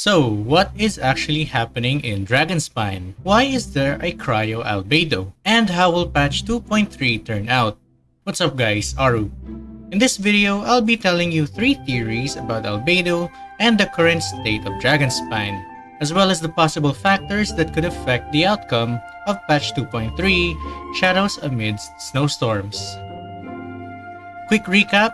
So, what is actually happening in Dragonspine? Why is there a Cryo Albedo? And how will patch 2.3 turn out? What's up guys, Aru. In this video, I'll be telling you 3 theories about Albedo and the current state of Dragonspine, as well as the possible factors that could affect the outcome of patch 2.3, Shadows Amidst Snowstorms. Quick recap,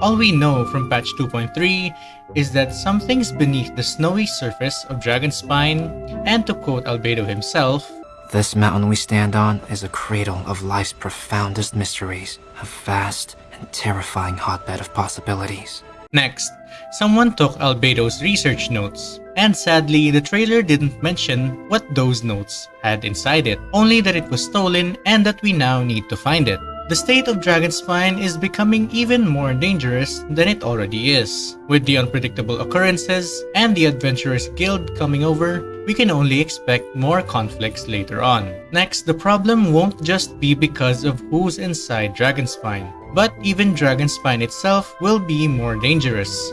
all we know from patch 2.3 is that something's beneath the snowy surface of Dragonspine, and to quote Albedo himself, This mountain we stand on is a cradle of life's profoundest mysteries, a vast and terrifying hotbed of possibilities. Next, someone took Albedo's research notes, and sadly the trailer didn't mention what those notes had inside it, only that it was stolen and that we now need to find it. The state of Dragonspine is becoming even more dangerous than it already is. With the unpredictable occurrences and the Adventurers Guild coming over, we can only expect more conflicts later on. Next, the problem won't just be because of who's inside Dragonspine, but even Dragonspine itself will be more dangerous.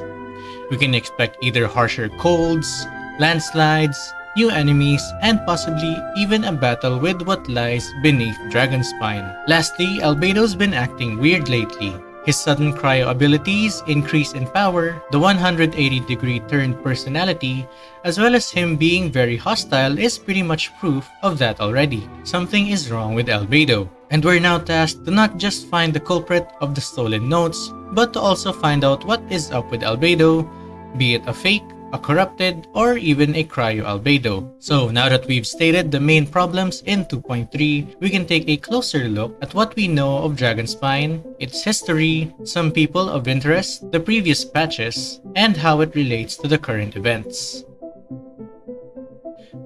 We can expect either harsher colds, landslides, new enemies, and possibly even a battle with what lies beneath Dragonspine. Lastly, Albedo's been acting weird lately. His sudden cryo abilities, increase in power, the 180 degree turned personality, as well as him being very hostile is pretty much proof of that already. Something is wrong with Albedo. And we're now tasked to not just find the culprit of the stolen notes, but to also find out what is up with Albedo, be it a fake a corrupted, or even a cryo-albedo. So now that we've stated the main problems in 2.3, we can take a closer look at what we know of Dragonspine, its history, some people of interest, the previous patches, and how it relates to the current events.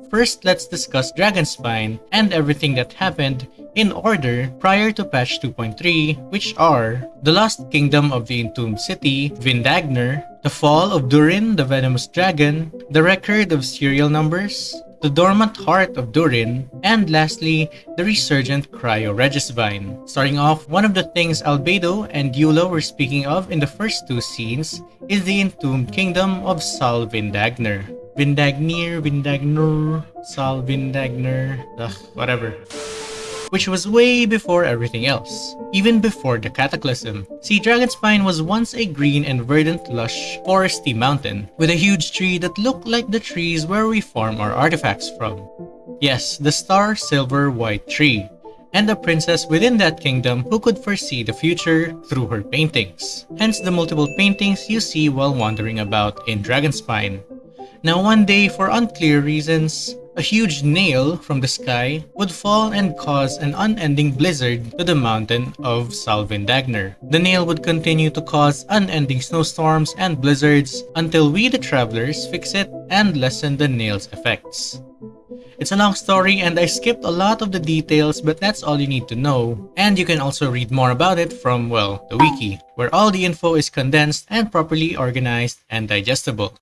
First, let's discuss Dragonspine and everything that happened in order prior to patch 2.3, which are the Lost Kingdom of the Entombed City, Vindagnyr, the Fall of Durin the Venomous Dragon, the Record of Serial Numbers, the Dormant Heart of Durin, and lastly, the resurgent Cryo Regisvine. Starting off, one of the things Albedo and Eula were speaking of in the first two scenes is the Entombed Kingdom of Sol Vindagner. Vindagnir, Vindagner, Sol Vindagner, ugh, whatever which was way before everything else, even before the Cataclysm. See, Dragonspine was once a green and verdant lush foresty mountain, with a huge tree that looked like the trees where we farm our artifacts from. Yes, the star silver white tree, and a princess within that kingdom who could foresee the future through her paintings. Hence the multiple paintings you see while wandering about in Dragonspine. Now one day, for unclear reasons, a huge nail from the sky would fall and cause an unending blizzard to the mountain of Sol Vindagnyr. The nail would continue to cause unending snowstorms and blizzards until we the travelers fix it and lessen the nail's effects. It's a long story and I skipped a lot of the details but that's all you need to know. And you can also read more about it from, well, the wiki, where all the info is condensed and properly organized and digestible.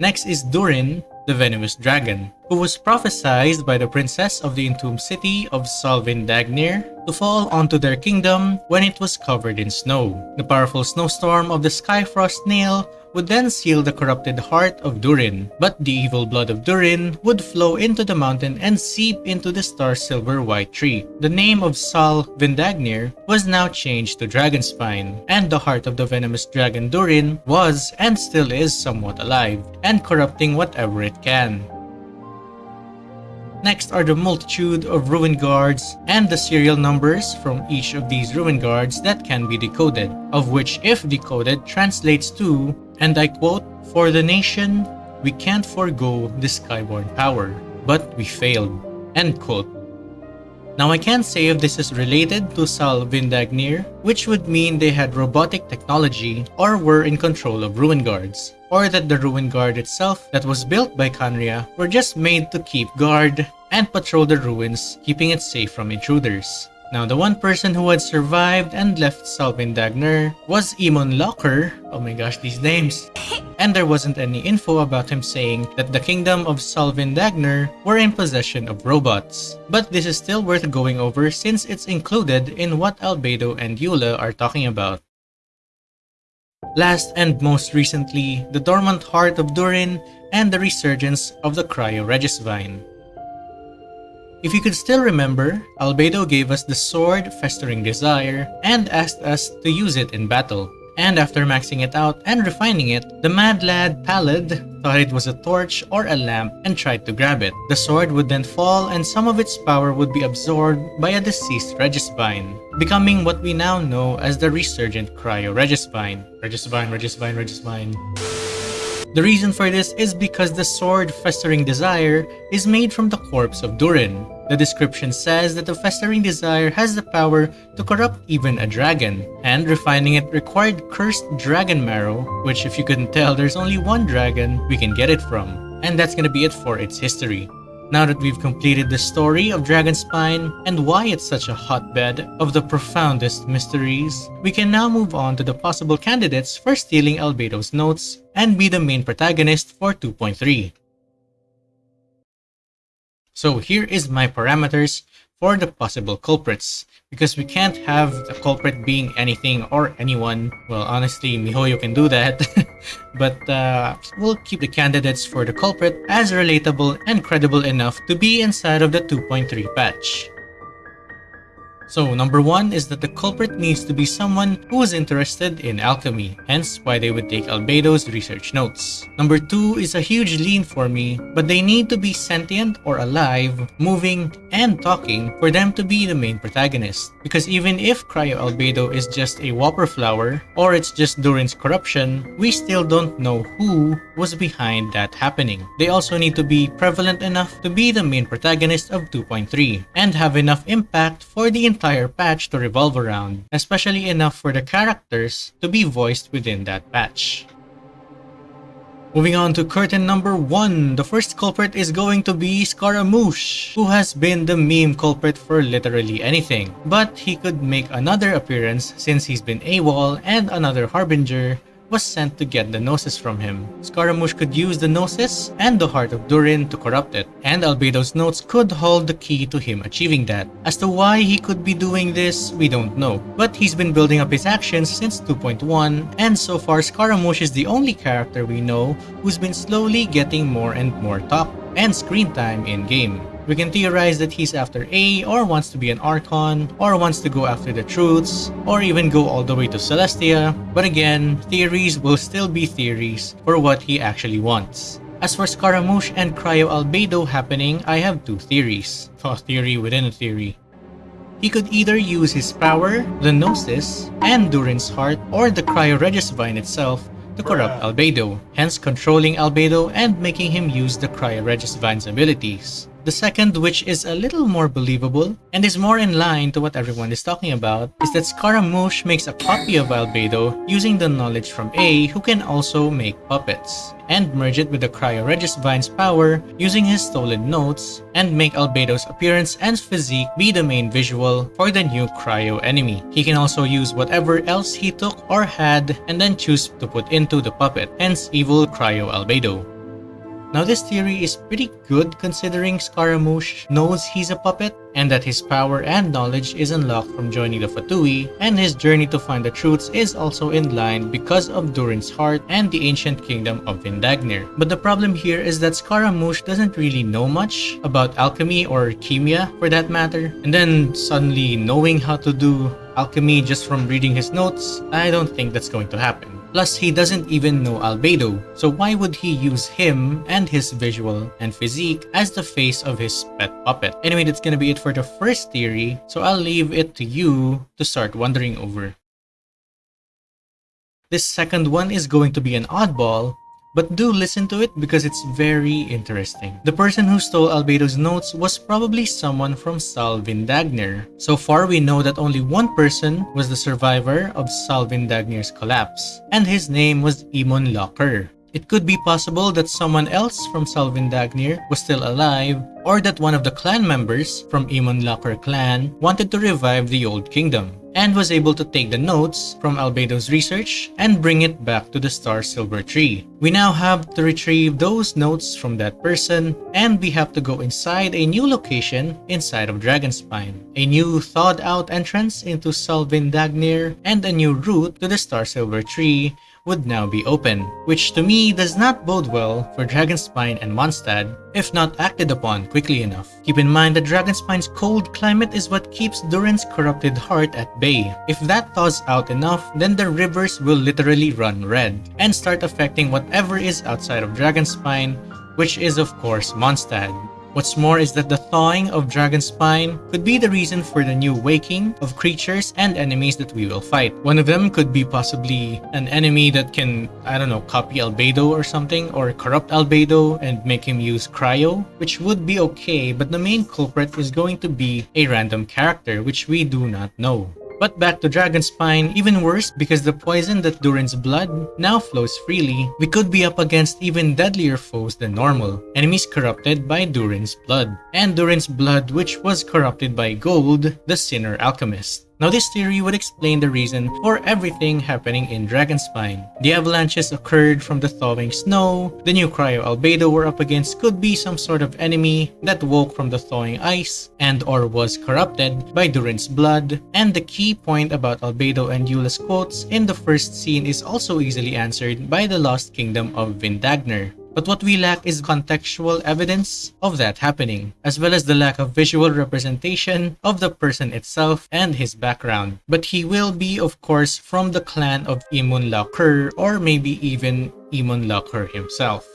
Next is Durin, the venomous dragon, who was prophesied by the princess of the entombed city of Sol Vindagnyr to fall onto their kingdom when it was covered in snow. The powerful snowstorm of the Skyfrost Nail would then seal the corrupted heart of Durin, but the evil blood of Durin would flow into the mountain and seep into the star silver white tree. The name of Sol Vindagnyr was now changed to Dragonspine, and the heart of the venomous dragon Durin was and still is somewhat alive, and corrupting whatever it can. Next are the multitude of ruin guards and the serial numbers from each of these ruin guards that can be decoded, of which if decoded translates to, and I quote, For the nation, we can't forego the skyborn power, but we failed, end quote. Now I can't say if this is related to Sal Vindagnyr, which would mean they had robotic technology or were in control of ruin guards or that the ruin guard itself that was built by Khaenri'ah were just made to keep guard and patrol the ruins, keeping it safe from intruders. Now, the one person who had survived and left Sol Vindagnyr was Imunlaukr. Oh my gosh, these names. and there wasn't any info about him saying that the kingdom of Sol Vindagnyr were in possession of robots. But this is still worth going over since it's included in what Albedo and Eula are talking about. Last and most recently, the Dormant Heart of Durin and the resurgence of the Cryo Regisvine. If you could still remember, Albedo gave us the sword Festering Desire and asked us to use it in battle. And after maxing it out and refining it, the mad lad Pallad thought it was a torch or a lamp and tried to grab it. The sword would then fall and some of its power would be absorbed by a deceased Regisvine, becoming what we now know as the resurgent Cryo Regisvine. Regisvine, Regisvine, Regisvine. The reason for this is because the sword Festering Desire is made from the corpse of Durin, the description says that the Festering Desire has the power to corrupt even a dragon, and refining it required cursed dragon marrow, which if you couldn't tell, there's only one dragon we can get it from. And that's gonna be it for its history. Now that we've completed the story of Dragonspine and why it's such a hotbed of the profoundest mysteries, we can now move on to the possible candidates for stealing Albedo's notes and be the main protagonist for 2.3. So here is my parameters for the possible culprits because we can't have the culprit being anything or anyone. Well, honestly, MiHoYo can do that. but uh, we'll keep the candidates for the culprit as relatable and credible enough to be inside of the 2.3 patch. So number one is that the culprit needs to be someone who is interested in alchemy, hence why they would take Albedo's research notes. Number two is a huge lean for me, but they need to be sentient or alive, moving, and talking for them to be the main protagonist. Because even if Cryo Albedo is just a Whopperflower, or it's just Durin's corruption, we still don't know who was behind that happening. They also need to be prevalent enough to be the main protagonist of 2.3, and have enough impact for the entire patch to revolve around, especially enough for the characters to be voiced within that patch. Moving on to curtain number 1, the first culprit is going to be Scaramouche, who has been the meme culprit for literally anything. But he could make another appearance since he's been AWOL and another Harbinger was sent to get the Gnosis from him. Scaramouche could use the Gnosis and the Heart of Durin to corrupt it, and Albedo's notes could hold the key to him achieving that. As to why he could be doing this, we don't know, but he's been building up his actions since 2.1, and so far Scaramouche is the only character we know who's been slowly getting more and more top and screen time in-game. We can theorize that he's after Ei or wants to be an Archon or wants to go after the truths or even go all the way to Celestia. But again, theories will still be theories for what he actually wants. As for Scaramouche and Cryo Albedo happening, I have two theories. A theory within a theory. He could either use his power, the Gnosis, and Durin's heart, or the Cryo Regisvine itself to corrupt Albedo, hence controlling Albedo and making him use the Cryo Regisvine's abilities. The second, which is a little more believable and is more in line to what everyone is talking about, is that Scaramouche makes a copy of Albedo using the knowledge from Ei who can also make puppets, and merge it with the Cryo Regisvine's power using his stolen notes and make Albedo's appearance and physique be the main visual for the new Cryo enemy. He can also use whatever else he took or had and then choose to put into the puppet, hence evil Cryo Albedo. Now this theory is pretty good considering Scaramouche knows he's a puppet and that his power and knowledge is unlocked from joining the Fatui and his journey to find the truths is also in line because of Durin's heart and the ancient kingdom of Vindagnyr. But the problem here is that Scaramouche doesn't really know much about alchemy or khemia for that matter and then suddenly knowing how to do alchemy just from reading his notes, I don't think that's going to happen. Plus, he doesn't even know Albedo, so why would he use him and his visual and physique as the face of his pet puppet? Anyway, that's gonna be it for the first theory, so I'll leave it to you to start wondering over. This second one is going to be an oddball, but do listen to it because it's very interesting. The person who stole Albedo's notes was probably someone from Salvin Vindagnyr. So far, we know that only one person was the survivor of Salvin Vindagnyr's collapse, and his name was Imunlaukr. It could be possible that someone else from Salvin Vindagnyr was still alive, or that one of the clan members from Imunlaukr clan wanted to revive the Old Kingdom and was able to take the notes from Albedo's research and bring it back to the Star Silver Tree. We now have to retrieve those notes from that person and we have to go inside a new location inside of Dragonspine. A new thawed out entrance into Sal Vindagnyr and a new route to the Star Silver Tree would now be open, which to me does not bode well for Dragonspine and Mondstadt if not acted upon quickly enough. Keep in mind that Dragonspine's cold climate is what keeps Durin's corrupted heart at bay. If that thaws out enough, then the rivers will literally run red and start affecting whatever is outside of Dragonspine, which is of course Mondstadt. What's more is that the thawing of Dragonspine could be the reason for the new waking of creatures and enemies that we will fight. One of them could be possibly an enemy that can, I don't know, copy Albedo or something, or corrupt Albedo and make him use Cryo, which would be okay, but the main culprit is going to be a random character, which we do not know. But back to Dragonspine, even worse because the poison that Durin's blood now flows freely, we could be up against even deadlier foes than normal, enemies corrupted by Durin's blood, and Durin's blood which was corrupted by Gold, the Sinner Alchemist. Now this theory would explain the reason for everything happening in Dragonspine. The avalanches occurred from the thawing snow, the new cryo albedo we're up against could be some sort of enemy that woke from the thawing ice and or was corrupted by Durin's blood, and the key point about albedo and Eula's quotes in the first scene is also easily answered by the lost kingdom of Vindagnyr. But what we lack is contextual evidence of that happening, as well as the lack of visual representation of the person itself and his background. But he will be, of course, from the clan of Imunlaukr or maybe even Imunlaukr himself.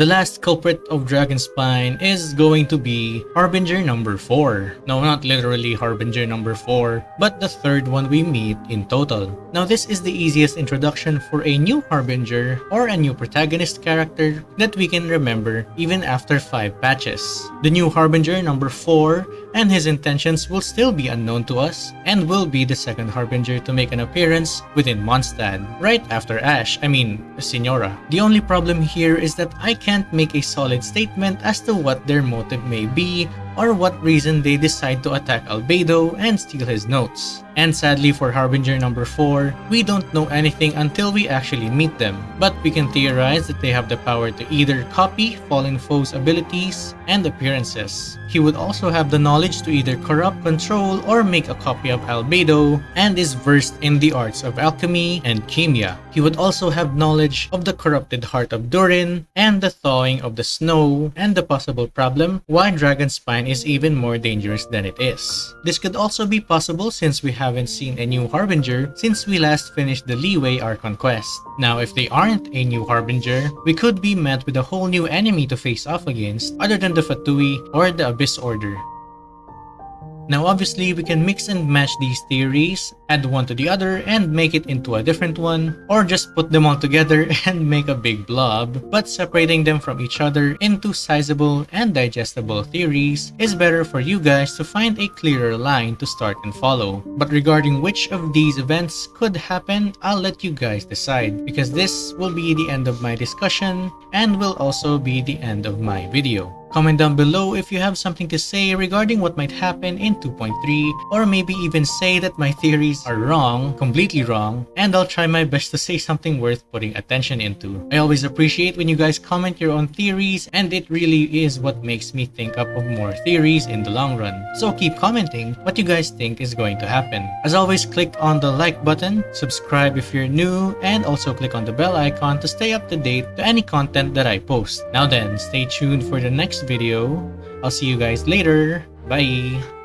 The last culprit of Dragonspine is going to be Harbinger number 4. No, not literally Harbinger number 4, but the third one we meet in total. Now this is the easiest introduction for a new Harbinger or a new protagonist character that we can remember even after 5 patches. The new Harbinger number 4 and his intentions will still be unknown to us and will be the second Harbinger to make an appearance within Mondstadt, right after Ash, I mean, Signora. The only problem here is that I can't make a solid statement as to what their motive may be or what reason they decide to attack Albedo and steal his notes. And sadly for Harbinger number 4, we don't know anything until we actually meet them, but we can theorize that they have the power to either copy fallen foes' abilities and appearances. He would also have the knowledge to either corrupt, control, or make a copy of Albedo, and is versed in the arts of alchemy and khemia. He would also have knowledge of the corrupted heart of Durin, and the thawing of the snow, and the possible problem why Dragonspine is even more dangerous than it is. This could also be possible since we haven't seen a new Harbinger since we last finished the Liyue Archon quest. Now if they aren't a new Harbinger, we could be met with a whole new enemy to face off against other than the Fatui or the Abyss Order. Now obviously we can mix and match these theories, add one to the other and make it into a different one, or just put them all together and make a big blob, but separating them from each other into sizable and digestible theories is better for you guys to find a clearer line to start and follow. But regarding which of these events could happen, I'll let you guys decide because this will be the end of my discussion and will also be the end of my video. Comment down below if you have something to say regarding what might happen in 2.3 or maybe even say that my theories are wrong, completely wrong, and I'll try my best to say something worth putting attention into. I always appreciate when you guys comment your own theories and it really is what makes me think up of more theories in the long run. So keep commenting what you guys think is going to happen. As always, click on the like button, subscribe if you're new, and also click on the bell icon to stay up to date to any content that I post. Now then, stay tuned for the video. I'll see you guys later. Bye!